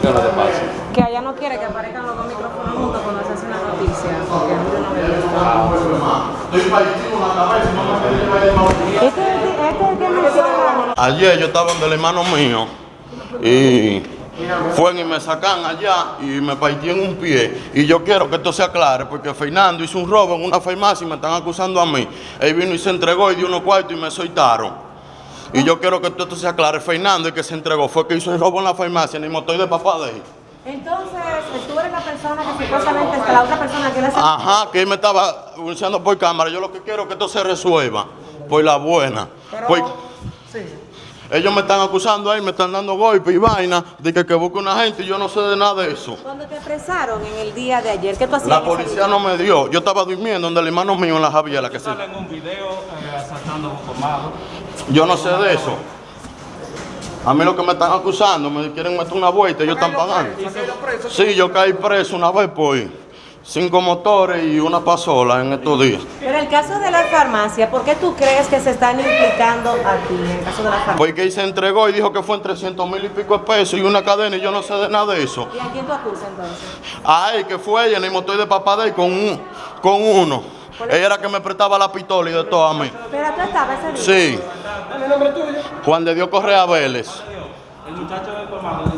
¿Qué es lo que pasa? Que allá no quiere que aparezcan los dos micrófonos juntos cuando se hace una noticia. Porque a mí no me gusta. Este es el- este es el que menciona. Ayer yo estaba donde el hermano mío y fueron y me sacan allá y me partí en un pie. Y yo quiero que esto se aclare porque Fernando hizo un robo en una farmacia y me están acusando a mí. Él vino y se entregó y dio unos cuartos y me soltaron. Y yo quiero que esto se aclare. Fernando, el que se entregó, fue que hizo el robo en la farmacia, el motor de papá de él. Entonces, tú eres la persona que supuestamente es la otra persona que le hace. Ajá, que él me estaba anunciando por cámara. Yo lo que quiero es que esto se resuelva por la buena. Por- Sí. Ellos me están acusando ahí, me están dando golpes y vaina de que, que busque una gente y yo no sé de nada de eso. Cuando te apresaron en el día de ayer, ¿qué tú hacías? La policía no me dio. Yo estaba durmiendo donde el hermano mío en la Javiera, que sí. Sale en un video eh, asaltando a. Yo no sé de eso. A mí lo que me están acusando, me quieren meter una vuelta, ellos están pagando. Sí, yo caí preso una vez por cinco motores y una pasola en estos días. Pero el caso de la farmacia, ¿por qué tú crees que se están implicando a ti en el caso de la farmacia? Porque él se entregó y dijo que fue en 300 mil y pico de pesos y una cadena y yo no sé de nada de eso. ¿Y a quién tú acusas entonces? A él que fue ella en el motor de papá de él con, un, con uno. Ella era que me prestaba la pistola y de todo a mí. Pero tú estabas ese día. Sí. Juan de Dios Correa Vélez. El muchacho colmado